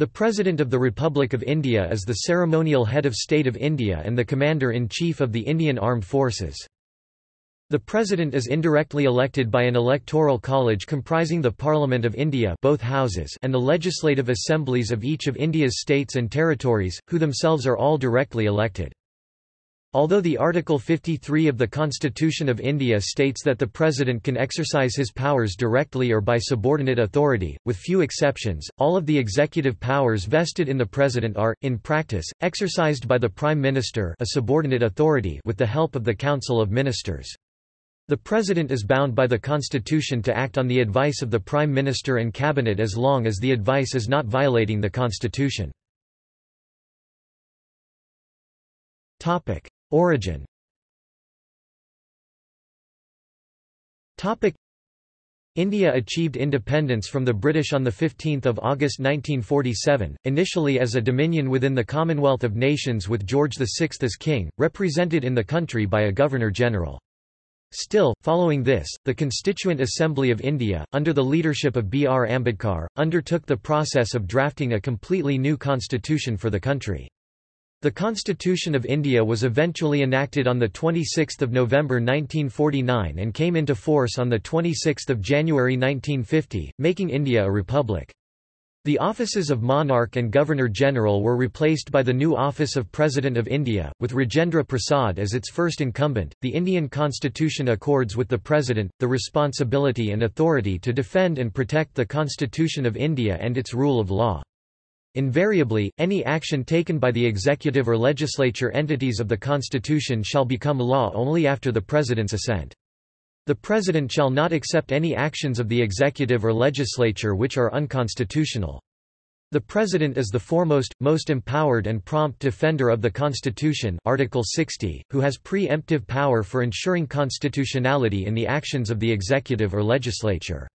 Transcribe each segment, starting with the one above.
The President of the Republic of India is the ceremonial head of state of India and the Commander-in-Chief of the Indian Armed Forces. The President is indirectly elected by an electoral college comprising the Parliament of India both houses and the legislative assemblies of each of India's states and territories, who themselves are all directly elected. Although the Article 53 of the Constitution of India states that the President can exercise his powers directly or by subordinate authority, with few exceptions, all of the executive powers vested in the President are, in practice, exercised by the Prime Minister a subordinate authority with the help of the Council of Ministers. The President is bound by the Constitution to act on the advice of the Prime Minister and Cabinet as long as the advice is not violating the Constitution. Origin India achieved independence from the British on 15 August 1947, initially as a dominion within the Commonwealth of Nations with George VI as king, represented in the country by a Governor-General. Still, following this, the Constituent Assembly of India, under the leadership of B. R. Ambedkar, undertook the process of drafting a completely new constitution for the country. The Constitution of India was eventually enacted on 26 November 1949 and came into force on 26 January 1950, making India a republic. The offices of monarch and governor-general were replaced by the new office of President of India, with Rajendra Prasad as its first incumbent. The Indian constitution accords with the President, the responsibility and authority to defend and protect the Constitution of India and its rule of law. Invariably, any action taken by the executive or legislature entities of the Constitution shall become law only after the President's assent. The President shall not accept any actions of the executive or legislature which are unconstitutional. The President is the foremost, most empowered and prompt defender of the Constitution Article 60, who has pre-emptive power for ensuring constitutionality in the actions of the executive or legislature.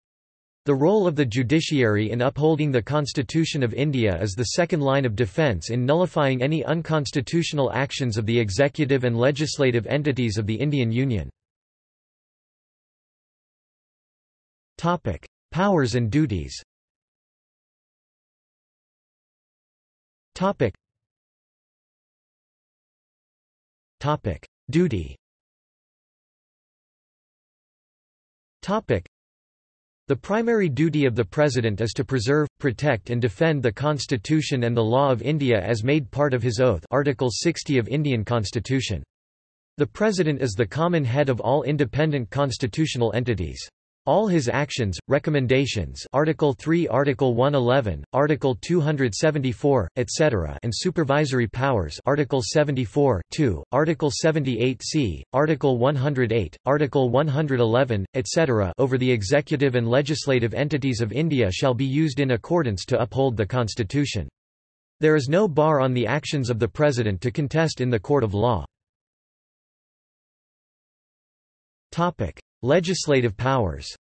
The role of the judiciary in upholding the Constitution of India is the second line of defence in nullifying any unconstitutional actions of the executive and legislative entities of the Indian Union. Powers and duties Duty the primary duty of the President is to preserve, protect and defend the Constitution and the law of India as made part of his oath Article 60 of Indian Constitution. The President is the common head of all independent constitutional entities. All his actions, recommendations Article 3 Article 111, Article 274, etc. and supervisory powers Article 74 2, Article 78c, Article 108, Article 111, etc. over the executive and legislative entities of India shall be used in accordance to uphold the Constitution. There is no bar on the actions of the President to contest in the court of law. Legislative powers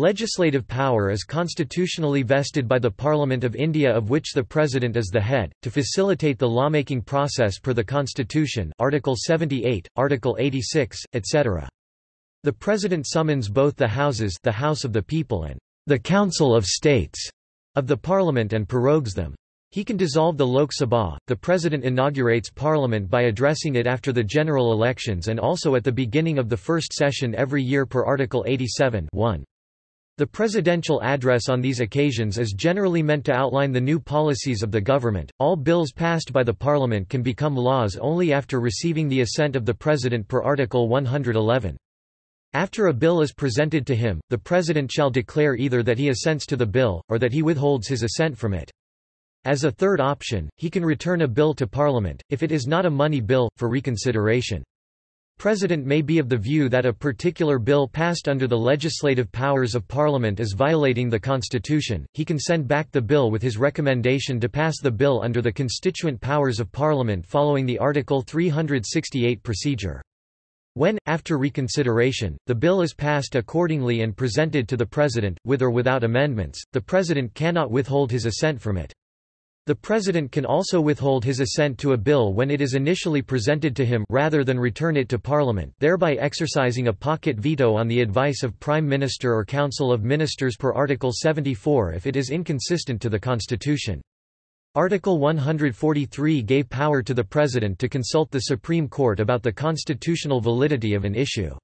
Legislative power is constitutionally vested by the Parliament of India of which the President is the head, to facilitate the lawmaking process per the Constitution Article 78, Article 86, etc. The President summons both the Houses the House of the People and the Council of States of the Parliament and prorogues them. He can dissolve the Lok Sabha. The President inaugurates Parliament by addressing it after the general elections and also at the beginning of the first session every year per Article 87 1. The presidential address on these occasions is generally meant to outline the new policies of the government. All bills passed by the Parliament can become laws only after receiving the assent of the President per Article 111. After a bill is presented to him, the President shall declare either that he assents to the bill, or that he withholds his assent from it. As a third option, he can return a bill to Parliament, if it is not a money bill, for reconsideration. President may be of the view that a particular bill passed under the legislative powers of Parliament is violating the Constitution, he can send back the bill with his recommendation to pass the bill under the constituent powers of Parliament following the Article 368 procedure. When, after reconsideration, the bill is passed accordingly and presented to the President, with or without amendments, the President cannot withhold his assent from it. The President can also withhold his assent to a bill when it is initially presented to him rather than return it to Parliament, thereby exercising a pocket veto on the advice of Prime Minister or Council of Ministers per Article 74 if it is inconsistent to the Constitution. Article 143 gave power to the President to consult the Supreme Court about the constitutional validity of an issue.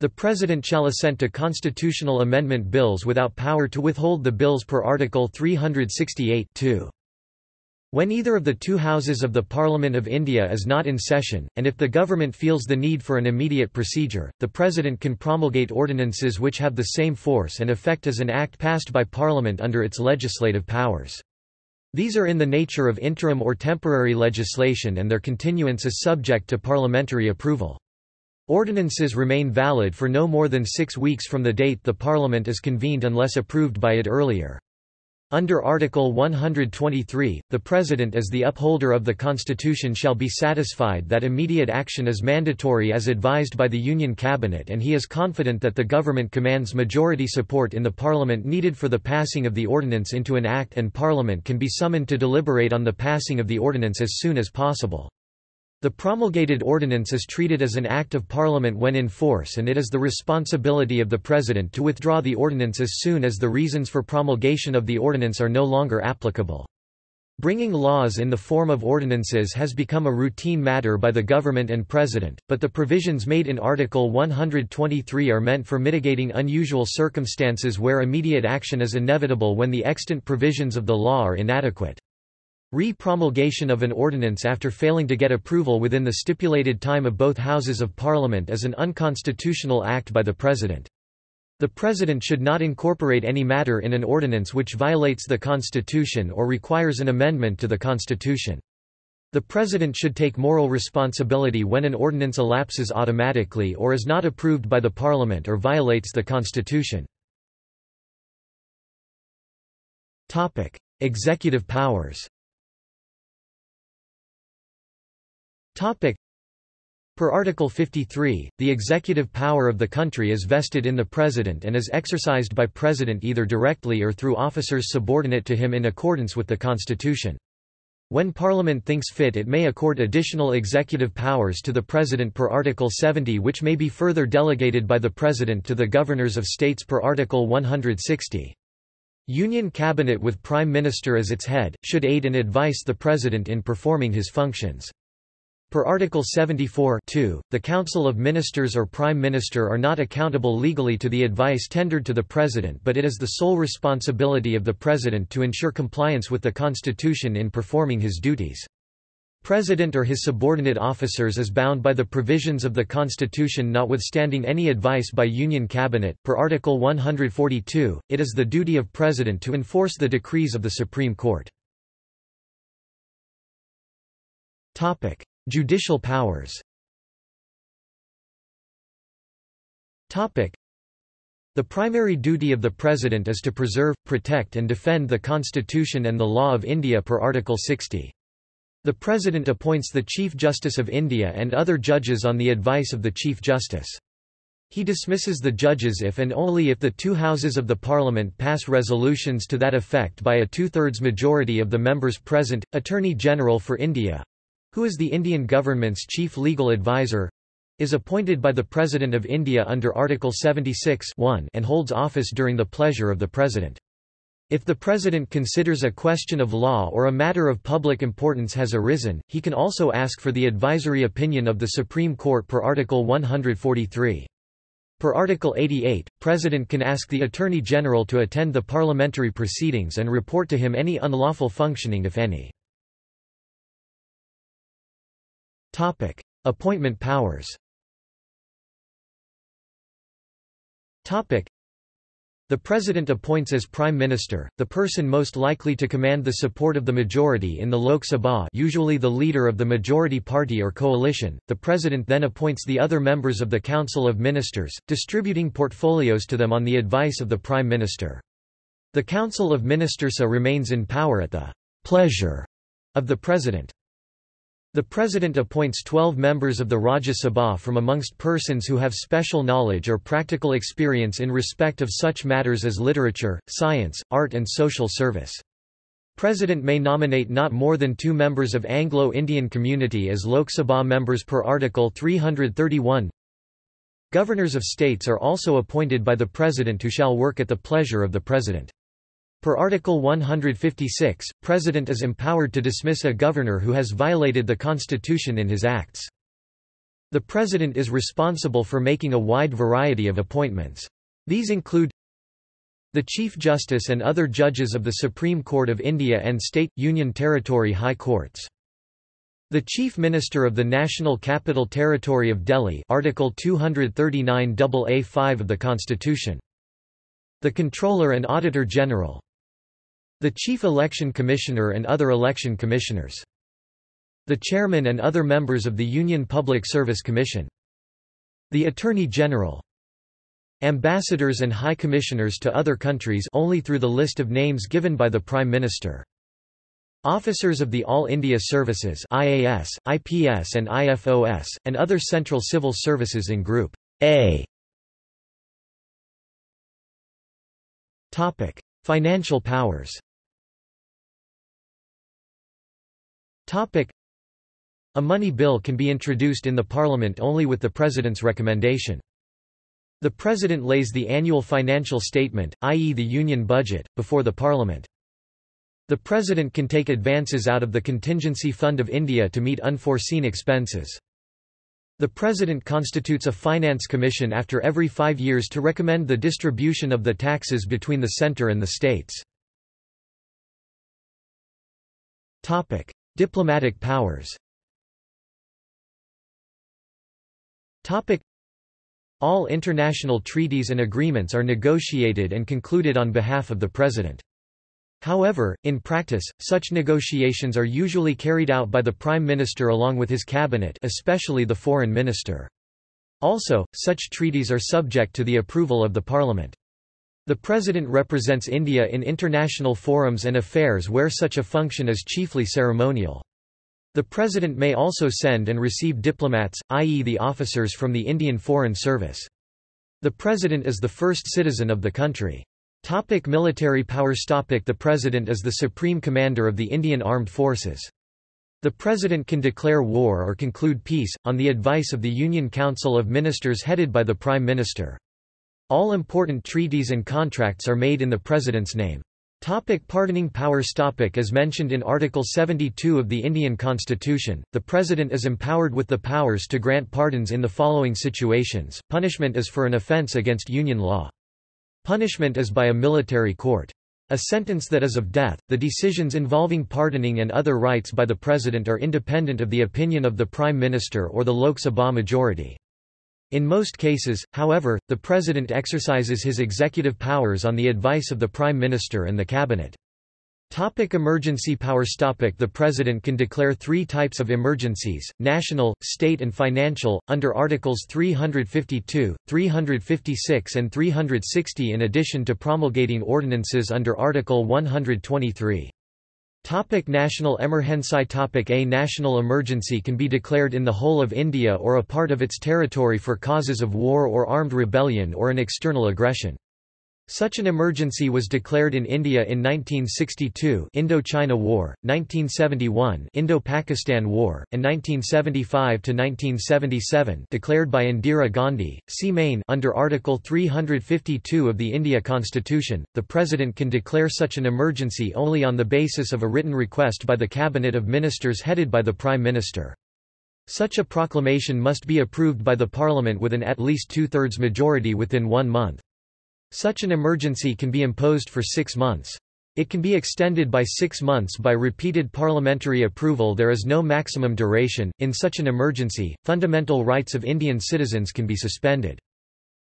The President shall assent to constitutional amendment bills without power to withhold the bills per Article 368 2. When either of the two houses of the Parliament of India is not in session, and if the government feels the need for an immediate procedure, the President can promulgate ordinances which have the same force and effect as an act passed by Parliament under its legislative powers. These are in the nature of interim or temporary legislation and their continuance is subject to parliamentary approval. Ordinances remain valid for no more than six weeks from the date the Parliament is convened unless approved by it earlier. Under Article 123, the President as the upholder of the Constitution shall be satisfied that immediate action is mandatory as advised by the Union Cabinet and he is confident that the government commands majority support in the Parliament needed for the passing of the ordinance into an act and Parliament can be summoned to deliberate on the passing of the ordinance as soon as possible. The promulgated ordinance is treated as an act of Parliament when in force and it is the responsibility of the President to withdraw the ordinance as soon as the reasons for promulgation of the ordinance are no longer applicable. Bringing laws in the form of ordinances has become a routine matter by the government and president, but the provisions made in Article 123 are meant for mitigating unusual circumstances where immediate action is inevitable when the extant provisions of the law are inadequate. Re-promulgation of an ordinance after failing to get approval within the stipulated time of both Houses of Parliament is an unconstitutional act by the President. The President should not incorporate any matter in an ordinance which violates the Constitution or requires an amendment to the Constitution. The President should take moral responsibility when an ordinance elapses automatically or is not approved by the Parliament or violates the Constitution. Executive powers Topic. Per Article 53, the executive power of the country is vested in the President and is exercised by President either directly or through officers subordinate to him in accordance with the Constitution. When Parliament thinks fit it may accord additional executive powers to the President per Article 70 which may be further delegated by the President to the Governors of States per Article 160. Union Cabinet with Prime Minister as its head, should aid and advise the President in performing his functions. Per Article 74 2, the Council of Ministers or Prime Minister are not accountable legally to the advice tendered to the President but it is the sole responsibility of the President to ensure compliance with the Constitution in performing his duties. President or his subordinate officers is bound by the provisions of the Constitution notwithstanding any advice by Union Cabinet. Per Article 142, it is the duty of President to enforce the decrees of the Supreme Court. Judicial powers the primary duty of the President is to preserve, protect and defend the Constitution and the law of India per Article 60. The President appoints the Chief Justice of India and other judges on the advice of the Chief Justice. He dismisses the judges if and only if the two houses of the parliament pass resolutions to that effect by a two-thirds majority of the members present. Attorney General for India who is the Indian government's chief legal advisor, is appointed by the President of India under Article 76 and holds office during the pleasure of the President. If the President considers a question of law or a matter of public importance has arisen, he can also ask for the advisory opinion of the Supreme Court per Article 143. Per Article 88, President can ask the Attorney General to attend the parliamentary proceedings and report to him any unlawful functioning if any. Topic: Appointment powers. Topic: The President appoints as Prime Minister, the person most likely to command the support of the majority in the Lok Sabha usually the leader of the majority party or coalition. The President then appoints the other members of the Council of Ministers, distributing portfolios to them on the advice of the Prime Minister. The Council of Ministers remains in power at the pleasure of the President. The President appoints 12 members of the Rajya Sabha from amongst persons who have special knowledge or practical experience in respect of such matters as literature, science, art and social service. President may nominate not more than two members of Anglo-Indian community as Lok Sabha members per Article 331. Governors of states are also appointed by the President who shall work at the pleasure of the President. Per Article 156, President is empowered to dismiss a governor who has violated the Constitution in his acts. The President is responsible for making a wide variety of appointments. These include the Chief Justice and other judges of the Supreme Court of India and State, Union Territory High Courts. The Chief Minister of the National Capital Territory of Delhi Article 239 AA5 of the Constitution. The Controller and Auditor General the Chief Election Commissioner and other election commissioners. The Chairman and other members of the Union Public Service Commission. The Attorney General. Ambassadors and High Commissioners to other countries only through the list of names given by the Prime Minister. Officers of the All India Services IAS, IPS and IFOS, and other central civil services in Group A. Financial powers A money bill can be introduced in the Parliament only with the President's recommendation. The President lays the annual financial statement, i.e. the Union budget, before the Parliament. The President can take advances out of the Contingency Fund of India to meet unforeseen expenses. The President constitutes a Finance Commission after every five years to recommend the distribution of the taxes between the centre and the states. Diplomatic powers All international treaties and agreements are negotiated and concluded on behalf of the President. However, in practice, such negotiations are usually carried out by the Prime Minister along with his cabinet especially the Foreign Minister. Also, such treaties are subject to the approval of the Parliament. The President represents India in international forums and affairs where such a function is chiefly ceremonial. The President may also send and receive diplomats, i.e. the officers from the Indian Foreign Service. The President is the first citizen of the country. Topic military powers Topic The President is the supreme commander of the Indian Armed Forces. The President can declare war or conclude peace, on the advice of the Union Council of Ministers headed by the Prime Minister. All important treaties and contracts are made in the President's name. Topic pardoning powers topic As mentioned in Article 72 of the Indian Constitution, the President is empowered with the powers to grant pardons in the following situations, punishment is for an offence against Union law. Punishment is by a military court. A sentence that is of death, the decisions involving pardoning and other rights by the President are independent of the opinion of the Prime Minister or the Lok Sabha majority. In most cases, however, the President exercises his executive powers on the advice of the Prime Minister and the Cabinet. Topic emergency powers topic The President can declare three types of emergencies, national, state and financial, under Articles 352, 356 and 360 in addition to promulgating ordinances under Article 123. Topic national emergency Topic A national emergency can be declared in the whole of India or a part of its territory for causes of war or armed rebellion or an external aggression. Such an emergency was declared in India in 1962 Indo-China War, 1971 Indo-Pakistan War, and 1975–1977 declared by Indira Gandhi. See Main under Article 352 of the India Constitution, the President can declare such an emergency only on the basis of a written request by the Cabinet of Ministers headed by the Prime Minister. Such a proclamation must be approved by the Parliament with an at least two-thirds majority within one month. Such an emergency can be imposed for six months. It can be extended by six months by repeated parliamentary approval there is no maximum duration. In such an emergency, fundamental rights of Indian citizens can be suspended.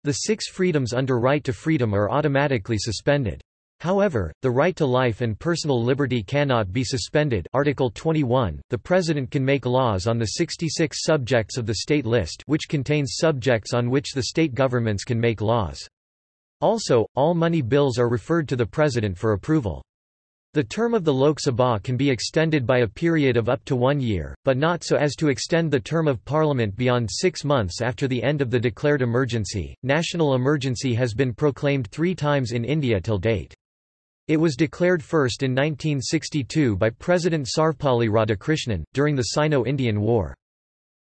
The six freedoms under right to freedom are automatically suspended. However, the right to life and personal liberty cannot be suspended Article 21, the President can make laws on the 66 subjects of the state list which contains subjects on which the state governments can make laws. Also, all money bills are referred to the President for approval. The term of the Lok Sabha can be extended by a period of up to one year, but not so as to extend the term of Parliament beyond six months after the end of the declared emergency. National emergency has been proclaimed three times in India till date. It was declared first in 1962 by President Sarvepalli Radhakrishnan, during the Sino-Indian War.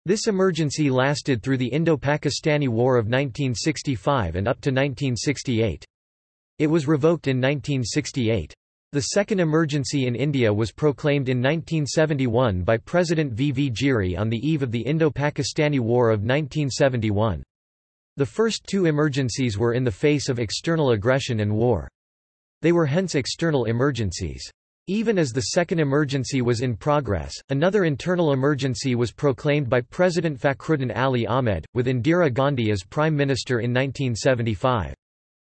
This emergency lasted through the Indo-Pakistani War of 1965 and up to 1968. It was revoked in 1968. The second emergency in India was proclaimed in 1971 by President V. V. Giri on the eve of the Indo-Pakistani War of 1971. The first two emergencies were in the face of external aggression and war. They were hence external emergencies. Even as the second emergency was in progress, another internal emergency was proclaimed by President Fakhruddin Ali Ahmed, with Indira Gandhi as Prime Minister in 1975.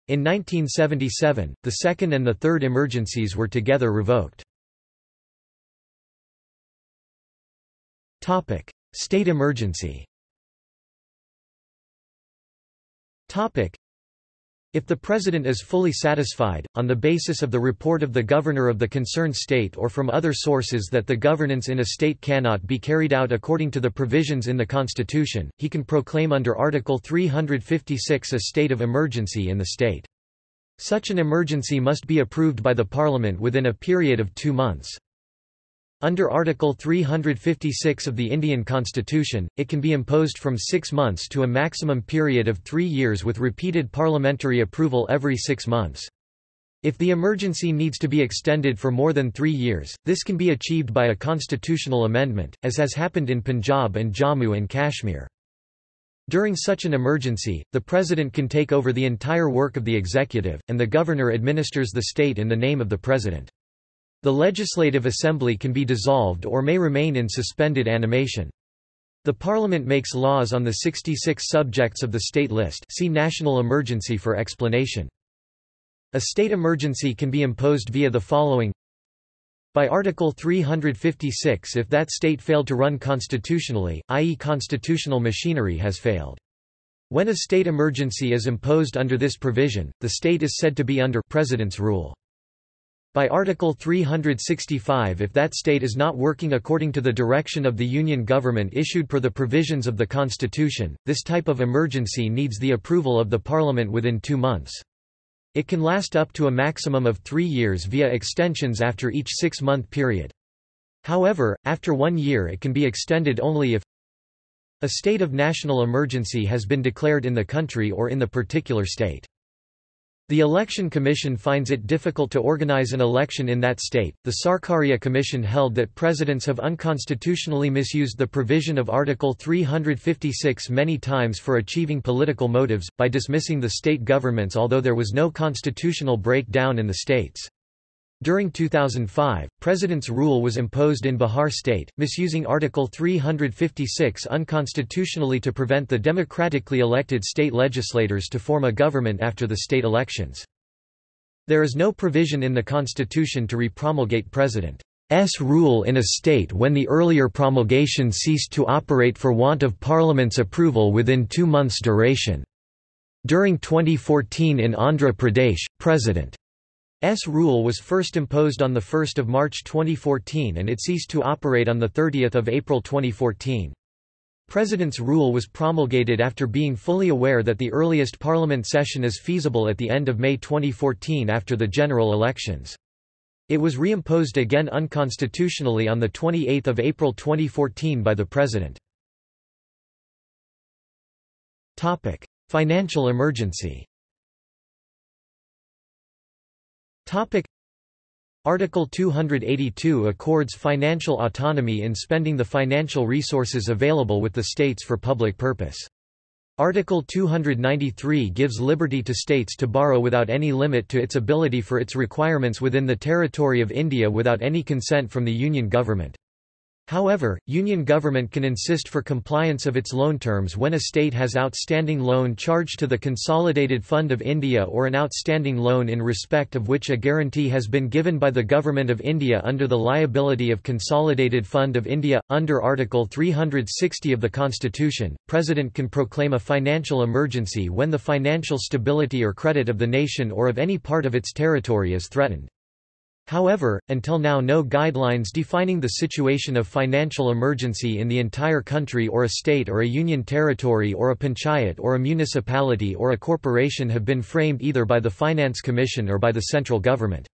In 1977, the second and the third emergencies were together revoked. State emergency if the President is fully satisfied, on the basis of the report of the Governor of the concerned state or from other sources that the governance in a state cannot be carried out according to the provisions in the Constitution, he can proclaim under Article 356 a state of emergency in the state. Such an emergency must be approved by the Parliament within a period of two months. Under Article 356 of the Indian Constitution, it can be imposed from six months to a maximum period of three years with repeated parliamentary approval every six months. If the emergency needs to be extended for more than three years, this can be achieved by a constitutional amendment, as has happened in Punjab and Jammu and Kashmir. During such an emergency, the President can take over the entire work of the executive, and the Governor administers the state in the name of the President. The Legislative Assembly can be dissolved or may remain in suspended animation. The Parliament makes laws on the 66 subjects of the state list see National Emergency for explanation. A state emergency can be imposed via the following by Article 356 if that state failed to run constitutionally, i.e. constitutional machinery has failed. When a state emergency is imposed under this provision, the state is said to be under President's rule. By Article 365 if that state is not working according to the direction of the Union government issued per the provisions of the Constitution, this type of emergency needs the approval of the Parliament within two months. It can last up to a maximum of three years via extensions after each six-month period. However, after one year it can be extended only if a state of national emergency has been declared in the country or in the particular state. The Election Commission finds it difficult to organize an election in that state. The Sarkaria Commission held that presidents have unconstitutionally misused the provision of Article 356 many times for achieving political motives, by dismissing the state governments although there was no constitutional breakdown in the states. During 2005, President's rule was imposed in Bihar state, misusing Article 356 unconstitutionally to prevent the democratically elected state legislators to form a government after the state elections. There is no provision in the constitution to repromulgate President's rule in a state when the earlier promulgation ceased to operate for want of Parliament's approval within two months' duration. During 2014 in Andhra Pradesh, President S rule was first imposed on 1 March 2014 and it ceased to operate on 30 April 2014. President's rule was promulgated after being fully aware that the earliest parliament session is feasible at the end of May 2014 after the general elections. It was reimposed again unconstitutionally on 28 April 2014 by the President. Financial emergency Topic Article 282 accords financial autonomy in spending the financial resources available with the states for public purpose. Article 293 gives liberty to states to borrow without any limit to its ability for its requirements within the territory of India without any consent from the Union government. However, Union government can insist for compliance of its loan terms when a state has outstanding loan charged to the Consolidated Fund of India or an outstanding loan in respect of which a guarantee has been given by the Government of India under the liability of Consolidated Fund of India. Under Article 360 of the Constitution, President can proclaim a financial emergency when the financial stability or credit of the nation or of any part of its territory is threatened. However, until now no guidelines defining the situation of financial emergency in the entire country or a state or a union territory or a panchayat or a municipality or a corporation have been framed either by the Finance Commission or by the central government.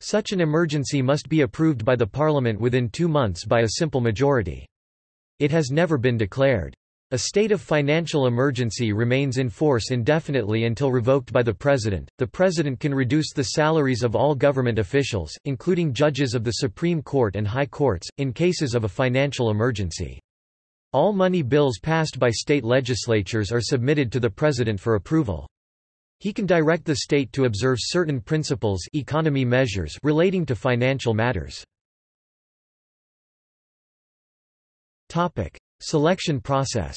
Such an emergency must be approved by the Parliament within two months by a simple majority. It has never been declared. A state of financial emergency remains in force indefinitely until revoked by the President. The President can reduce the salaries of all government officials, including judges of the Supreme Court and High Courts, in cases of a financial emergency. All money bills passed by state legislatures are submitted to the President for approval. He can direct the state to observe certain principles economy measures relating to financial matters. Topic: Selection process.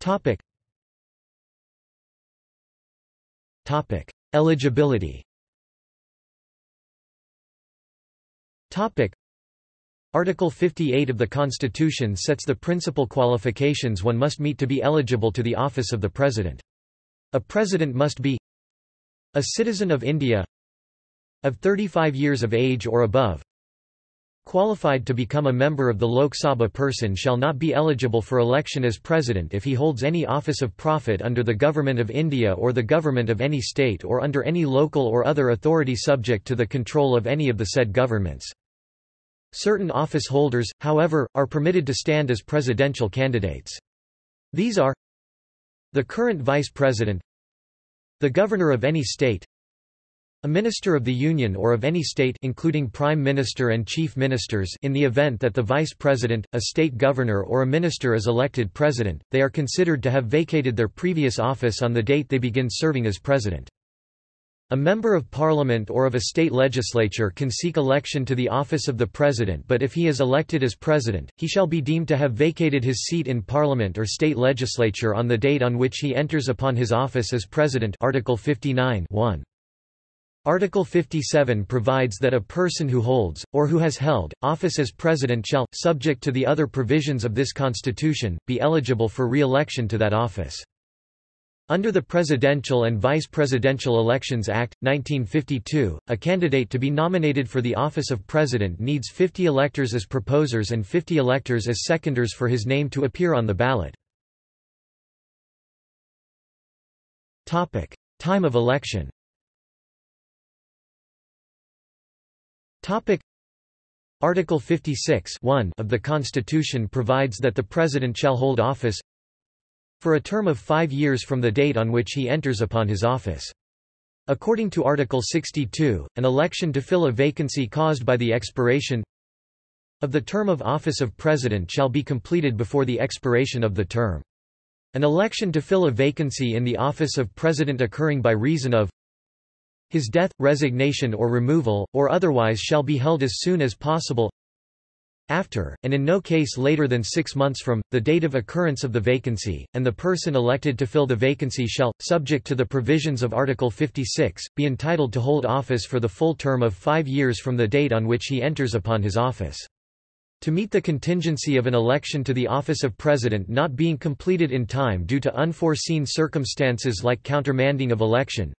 Topic. Topic: Eligibility. Topic: Article 58 of the Constitution sets the principal qualifications one must meet to be eligible to the office of the President. A President must be a citizen of India of 35 years of age or above qualified to become a member of the Lok Sabha person shall not be eligible for election as President if he holds any office of profit under the Government of India or the government of any state or under any local or other authority subject to the control of any of the said governments. Certain office holders, however, are permitted to stand as presidential candidates. These are the current vice president, the governor of any state, a minister of the Union or of any state including prime minister and chief ministers in the event that the vice president, a state governor or a minister is elected president, they are considered to have vacated their previous office on the date they begin serving as president. A member of parliament or of a state legislature can seek election to the office of the president but if he is elected as president, he shall be deemed to have vacated his seat in parliament or state legislature on the date on which he enters upon his office as president Article 59 1. Article 57 provides that a person who holds, or who has held, office as president shall, subject to the other provisions of this constitution, be eligible for re-election to that office. Under the Presidential and Vice Presidential Elections Act, 1952, a candidate to be nominated for the office of president needs 50 electors as proposers and 50 electors as seconders for his name to appear on the ballot. Time of election Article 56 of the Constitution provides that the President shall hold office for a term of five years from the date on which he enters upon his office. According to Article 62, an election to fill a vacancy caused by the expiration of the term of office of President shall be completed before the expiration of the term. An election to fill a vacancy in the office of President occurring by reason of his death, resignation or removal, or otherwise shall be held as soon as possible after, and in no case later than six months from, the date of occurrence of the vacancy, and the person elected to fill the vacancy shall, subject to the provisions of Article 56, be entitled to hold office for the full term of five years from the date on which he enters upon his office. To meet the contingency of an election to the office of President not being completed in time due to unforeseen circumstances like countermanding of election,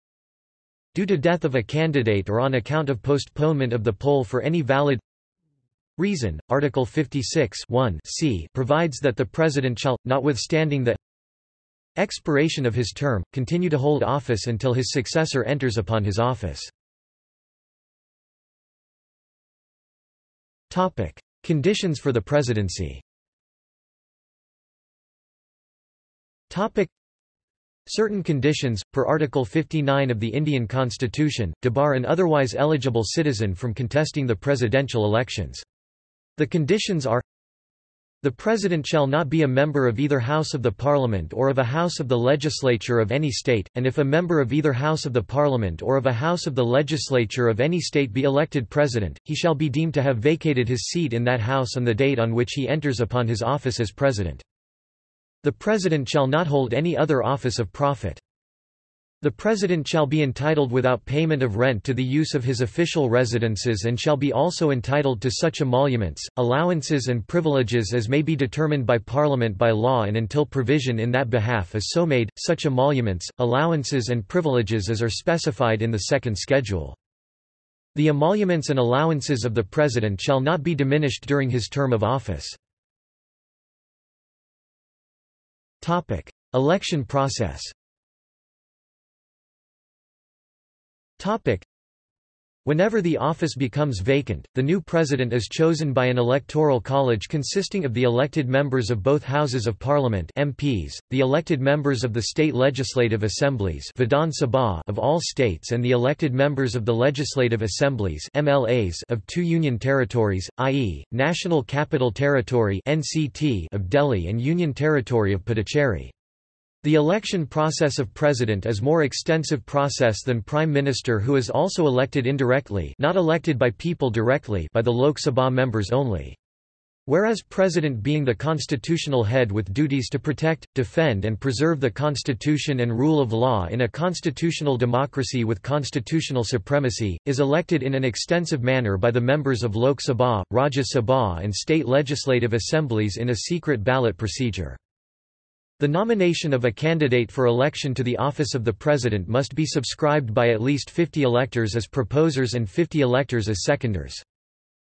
due to death of a candidate or on account of postponement of the poll for any valid Reason, Article 56 c provides that the President shall, notwithstanding the expiration of his term, continue to hold office until his successor enters upon his office. Topic. Conditions for the presidency Certain conditions, per Article 59 of the Indian Constitution, debar an otherwise eligible citizen from contesting the presidential elections. The conditions are the President shall not be a member of either House of the Parliament or of a House of the Legislature of any state, and if a member of either House of the Parliament or of a House of the Legislature of any state be elected President, he shall be deemed to have vacated his seat in that House on the date on which he enters upon his office as President. The President shall not hold any other office of profit. The President shall be entitled without payment of rent to the use of his official residences and shall be also entitled to such emoluments, allowances and privileges as may be determined by Parliament by law and until provision in that behalf is so made, such emoluments, allowances and privileges as are specified in the second schedule. The emoluments and allowances of the President shall not be diminished during his term of office. Topic: Election process. Topic: Whenever the office becomes vacant, the new president is chosen by an electoral college consisting of the elected members of both houses of parliament MPs, the elected members of the state legislative assemblies Vidhan Sabha of all states and the elected members of the legislative assemblies MLAs of two union territories, i.e., National Capital Territory NCT of Delhi and Union Territory of Puducherry. The election process of president is more extensive process than prime minister who is also elected indirectly not elected by people directly by the Lok Sabha members only. Whereas president being the constitutional head with duties to protect, defend and preserve the constitution and rule of law in a constitutional democracy with constitutional supremacy, is elected in an extensive manner by the members of Lok Sabha, Rajya Sabha and state legislative assemblies in a secret ballot procedure. The nomination of a candidate for election to the office of the President must be subscribed by at least 50 electors as proposers and 50 electors as seconders.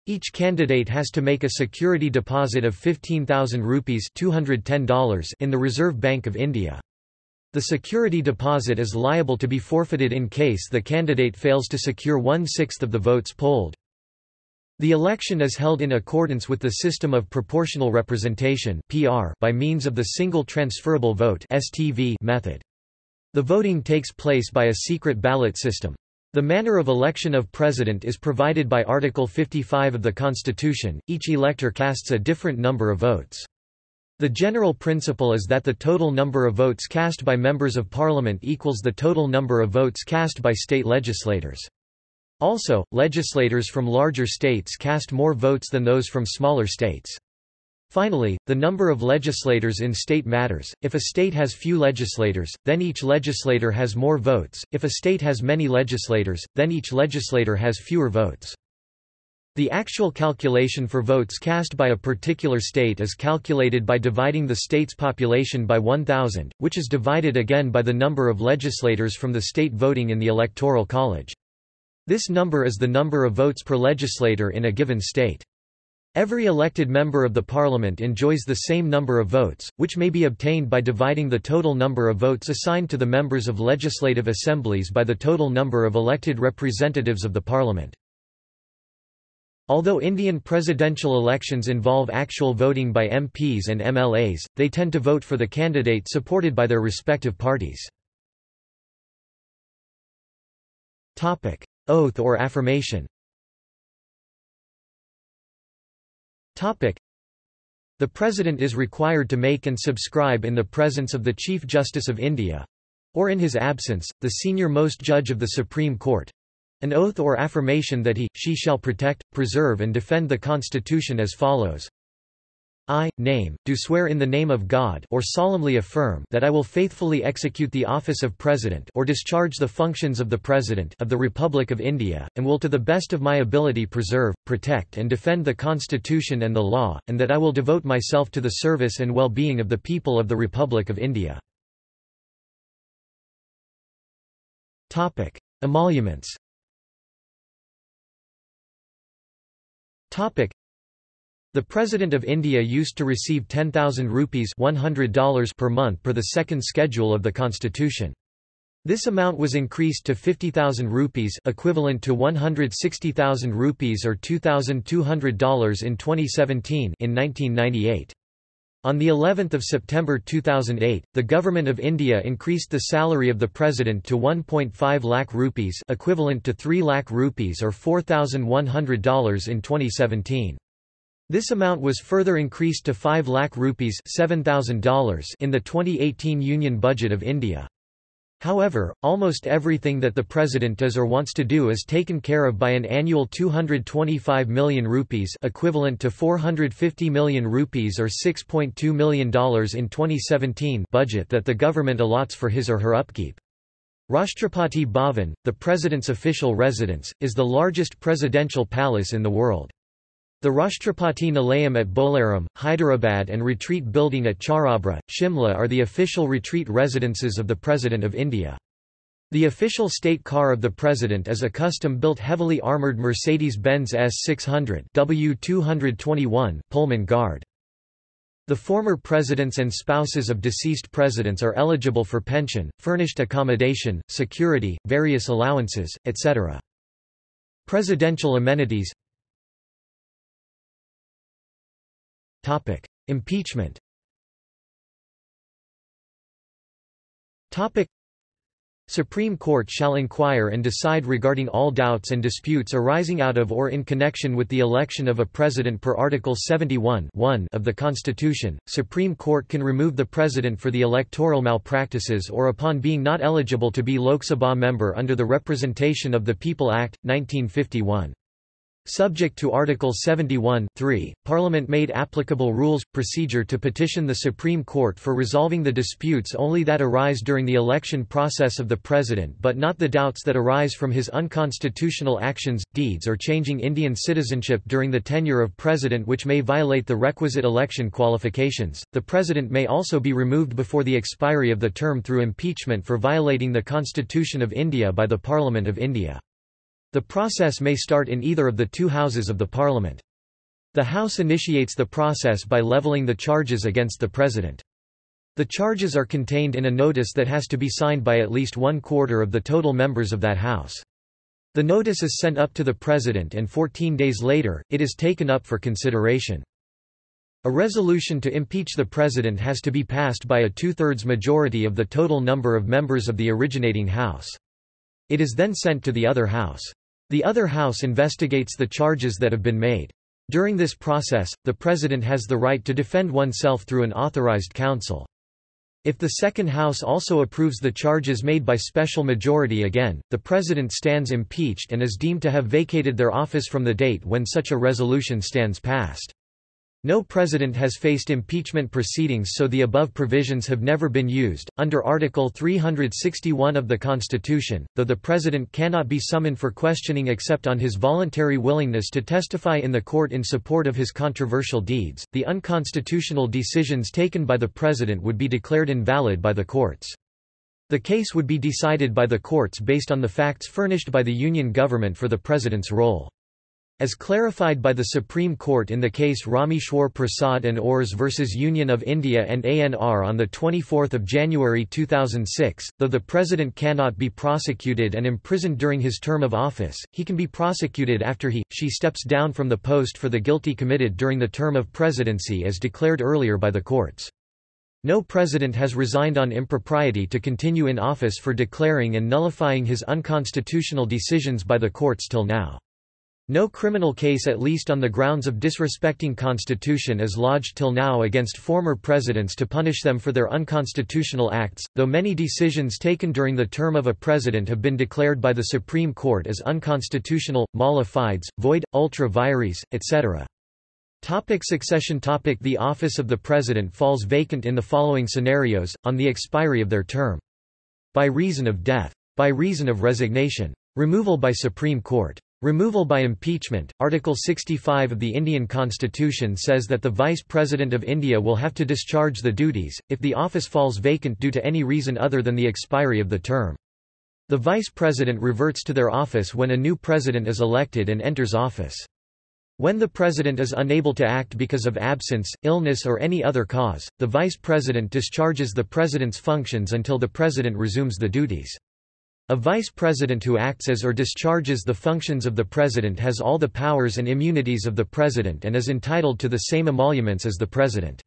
Each candidate has to make a security deposit of 15,000 rupees $210 in the Reserve Bank of India. The security deposit is liable to be forfeited in case the candidate fails to secure one-sixth of the votes polled. The election is held in accordance with the system of proportional representation (PR) by means of the single transferable vote (STV) method. The voting takes place by a secret ballot system. The manner of election of president is provided by Article 55 of the Constitution. Each elector casts a different number of votes. The general principle is that the total number of votes cast by members of parliament equals the total number of votes cast by state legislators. Also, legislators from larger states cast more votes than those from smaller states. Finally, the number of legislators in state matters. If a state has few legislators, then each legislator has more votes. If a state has many legislators, then each legislator has fewer votes. The actual calculation for votes cast by a particular state is calculated by dividing the state's population by 1,000, which is divided again by the number of legislators from the state voting in the Electoral College. This number is the number of votes per legislator in a given state. Every elected member of the parliament enjoys the same number of votes, which may be obtained by dividing the total number of votes assigned to the members of legislative assemblies by the total number of elected representatives of the parliament. Although Indian presidential elections involve actual voting by MPs and MLAs, they tend to vote for the candidate supported by their respective parties. Oath or affirmation. The President is required to make and subscribe in the presence of the Chief Justice of India—or in his absence, the senior-most judge of the Supreme Court—an oath or affirmation that he, she shall protect, preserve and defend the Constitution as follows I, name, do swear in the name of God or solemnly affirm that I will faithfully execute the office of President or discharge the functions of the President of the Republic of India, and will to the best of my ability preserve, protect and defend the Constitution and the law, and that I will devote myself to the service and well-being of the people of the Republic of India. Emoluments the President of India used to receive 10,000 rupees $100 per month per the second schedule of the constitution. This amount was increased to 50,000 rupees equivalent to 160,000 rupees or $2,200 in 2017 in 1998. On the 11th of September 2008, the Government of India increased the salary of the President to 1.5 lakh rupees equivalent to 3 lakh rupees or $4,100 in 2017. This amount was further increased to 5 lakh rupees $7,000 in the 2018 Union Budget of India. However, almost everything that the president does or wants to do is taken care of by an annual 225 million rupees equivalent to 450 million rupees or $6.2 million in 2017 budget that the government allots for his or her upkeep. Rashtrapati Bhavan, the president's official residence, is the largest presidential palace in the world. The Rashtrapati Nilayam at Bolaram, Hyderabad and Retreat Building at Charabra, Shimla are the official retreat residences of the President of India. The official state car of the President is a custom-built heavily armoured Mercedes-Benz S600 W221 Pullman Guard. The former presidents and spouses of deceased presidents are eligible for pension, furnished accommodation, security, various allowances, etc. Presidential amenities Impeachment Topic: Supreme Court shall inquire and decide regarding all doubts and disputes arising out of or in connection with the election of a president per Article 71 of the Constitution. Supreme Court can remove the president for the electoral malpractices or upon being not eligible to be Lok Sabha member under the Representation of the People Act, 1951. Subject to Article 71 3, Parliament made applicable rules, procedure to petition the Supreme Court for resolving the disputes only that arise during the election process of the President but not the doubts that arise from his unconstitutional actions, deeds or changing Indian citizenship during the tenure of President which may violate the requisite election qualifications. The President may also be removed before the expiry of the term through impeachment for violating the Constitution of India by the Parliament of India. The process may start in either of the two houses of the parliament. The House initiates the process by levelling the charges against the President. The charges are contained in a notice that has to be signed by at least one quarter of the total members of that House. The notice is sent up to the President and 14 days later, it is taken up for consideration. A resolution to impeach the President has to be passed by a two-thirds majority of the total number of members of the originating House. It is then sent to the other House. The other house investigates the charges that have been made. During this process, the President has the right to defend oneself through an authorized counsel. If the second house also approves the charges made by special majority again, the President stands impeached and is deemed to have vacated their office from the date when such a resolution stands passed. No president has faced impeachment proceedings so the above provisions have never been used. Under Article 361 of the Constitution, though the president cannot be summoned for questioning except on his voluntary willingness to testify in the court in support of his controversial deeds, the unconstitutional decisions taken by the president would be declared invalid by the courts. The case would be decided by the courts based on the facts furnished by the Union government for the president's role. As clarified by the Supreme Court in the case Rameshwar Prasad and Ors v. Union of India and ANR on 24 January 2006, though the President cannot be prosecuted and imprisoned during his term of office, he can be prosecuted after he, she steps down from the post for the guilty committed during the term of presidency as declared earlier by the courts. No president has resigned on impropriety to continue in office for declaring and nullifying his unconstitutional decisions by the courts till now. No criminal case at least on the grounds of disrespecting constitution is lodged till now against former presidents to punish them for their unconstitutional acts, though many decisions taken during the term of a president have been declared by the Supreme Court as unconstitutional, mala void, ultra vires, etc. Topic succession topic The office of the president falls vacant in the following scenarios, on the expiry of their term. By reason of death. By reason of resignation. Removal by Supreme Court. Removal by impeachment. Article 65 of the Indian Constitution says that the Vice President of India will have to discharge the duties, if the office falls vacant due to any reason other than the expiry of the term. The Vice President reverts to their office when a new President is elected and enters office. When the President is unable to act because of absence, illness or any other cause, the Vice President discharges the President's functions until the President resumes the duties. A vice president who acts as or discharges the functions of the president has all the powers and immunities of the president and is entitled to the same emoluments as the president.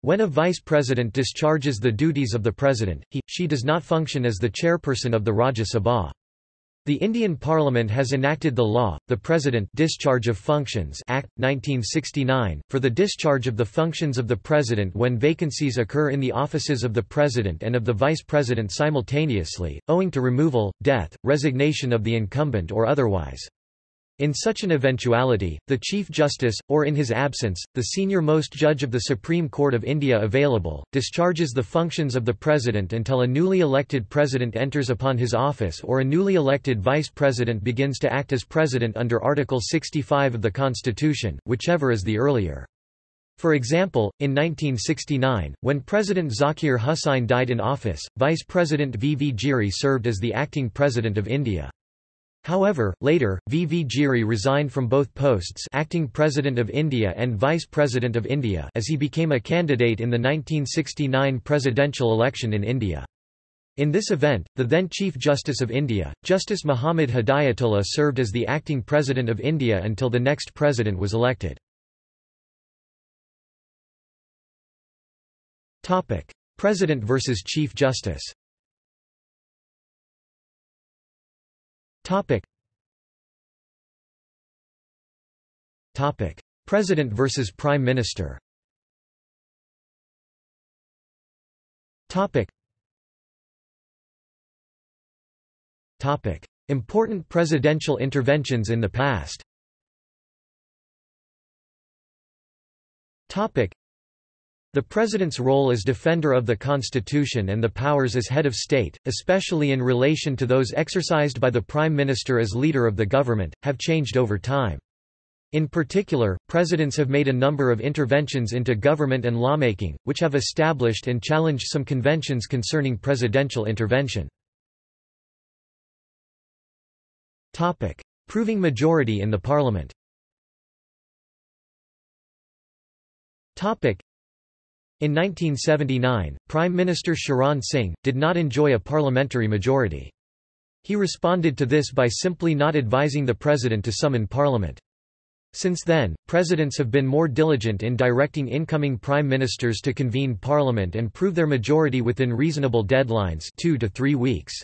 When a vice president discharges the duties of the president, he, she does not function as the chairperson of the Rajya Sabha. The Indian Parliament has enacted the law, the President Discharge of Functions Act, 1969, for the discharge of the functions of the President when vacancies occur in the offices of the President and of the Vice President simultaneously, owing to removal, death, resignation of the incumbent or otherwise. In such an eventuality, the Chief Justice, or in his absence, the senior-most judge of the Supreme Court of India available, discharges the functions of the President until a newly elected President enters upon his office or a newly elected Vice President begins to act as President under Article 65 of the Constitution, whichever is the earlier. For example, in 1969, when President Zakir Hussain died in office, Vice President V. V. Giri served as the acting President of India. However, later, V. V. Giri resigned from both posts acting President of India and Vice President of India as he became a candidate in the 1969 presidential election in India. In this event, the then Chief Justice of India, Justice Muhammad Hidayatullah served as the acting President of India until the next president was elected. President versus Chief Justice Topic. Topic. President versus Prime Minister Topic. Topic. Important presidential interventions in the past Topic. The President's role as defender of the Constitution and the powers as head of state, especially in relation to those exercised by the Prime Minister as leader of the government, have changed over time. In particular, presidents have made a number of interventions into government and lawmaking, which have established and challenged some conventions concerning presidential intervention. Topic: Proving majority in the parliament in 1979, Prime Minister Charan Singh, did not enjoy a parliamentary majority. He responded to this by simply not advising the President to summon Parliament. Since then, presidents have been more diligent in directing incoming prime ministers to convene parliament and prove their majority within reasonable deadlines two to three weeks.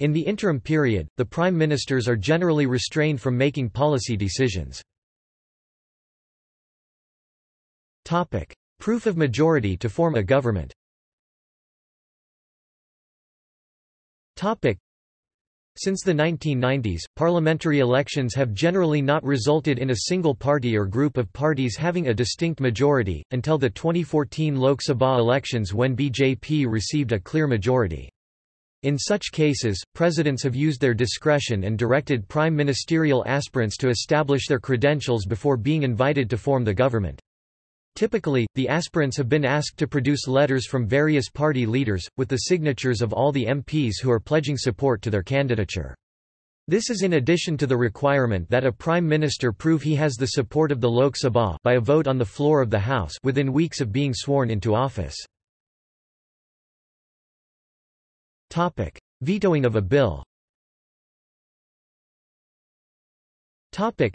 In the interim period, the prime ministers are generally restrained from making policy decisions. Proof of majority to form a government since the 1990s, parliamentary elections have generally not resulted in a single party or group of parties having a distinct majority, until the 2014 Lok Sabha elections when BJP received a clear majority. In such cases, presidents have used their discretion and directed prime ministerial aspirants to establish their credentials before being invited to form the government. Typically, the aspirants have been asked to produce letters from various party leaders, with the signatures of all the MPs who are pledging support to their candidature. This is in addition to the requirement that a prime minister prove he has the support of the Lok Sabha by a vote on the floor of the House within weeks of being sworn into office. Topic: Vetoing of a bill. Topic: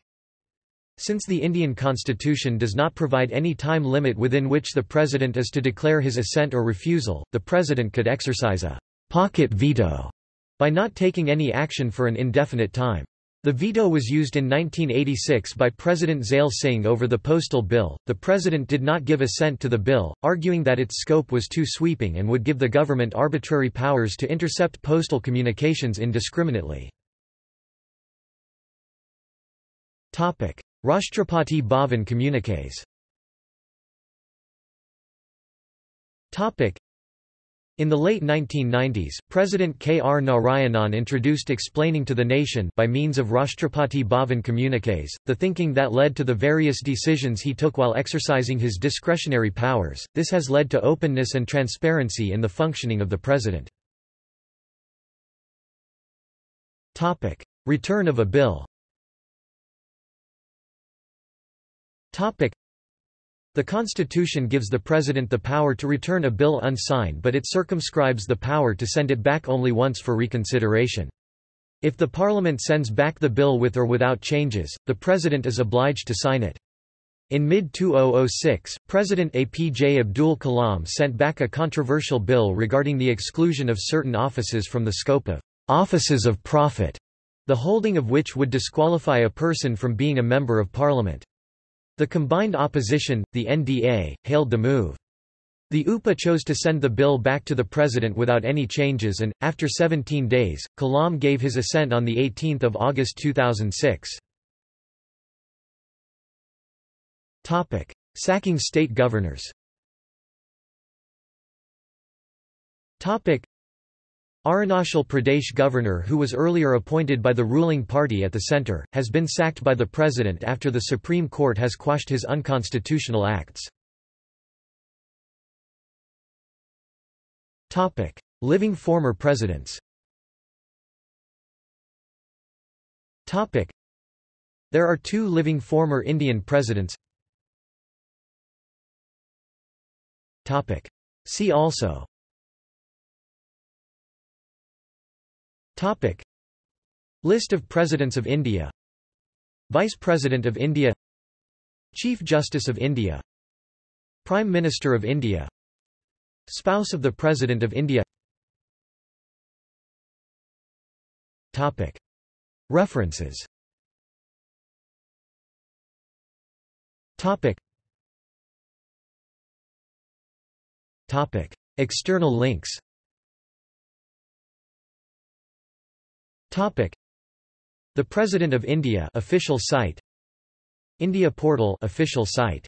since the Indian constitution does not provide any time limit within which the president is to declare his assent or refusal, the president could exercise a pocket veto by not taking any action for an indefinite time. The veto was used in 1986 by President Zail Singh over the postal bill. The president did not give assent to the bill, arguing that its scope was too sweeping and would give the government arbitrary powers to intercept postal communications indiscriminately. Topic: Rashtrapati Bhavan communiques in the late 1990s, President K. R. Narayanan introduced explaining to the nation by means of Rashtrapati Bhavan communiques, the thinking that led to the various decisions he took while exercising his discretionary powers. This has led to openness and transparency in the functioning of the president. Return of a bill The Constitution gives the President the power to return a bill unsigned but it circumscribes the power to send it back only once for reconsideration. If the Parliament sends back the bill with or without changes, the President is obliged to sign it. In mid-2006, President APJ Abdul Kalam sent back a controversial bill regarding the exclusion of certain offices from the scope of offices of profit, the holding of which would disqualify a person from being a member of parliament. The combined opposition, the NDA, hailed the move. The UPA chose to send the bill back to the president without any changes and, after 17 days, Kalam gave his assent on 18 August 2006. Sacking state governors Arunachal Pradesh governor who was earlier appointed by the ruling party at the centre, has been sacked by the president after the Supreme Court has quashed his unconstitutional acts. Living former presidents. There are two living former Indian presidents. Topic. See also Topic. List of Presidents of India Vice President of India Chief Justice of India Prime Minister of India Spouse of the President of India Topic. References Topic. Topic. External links Topic. The President of India official site India Portal official site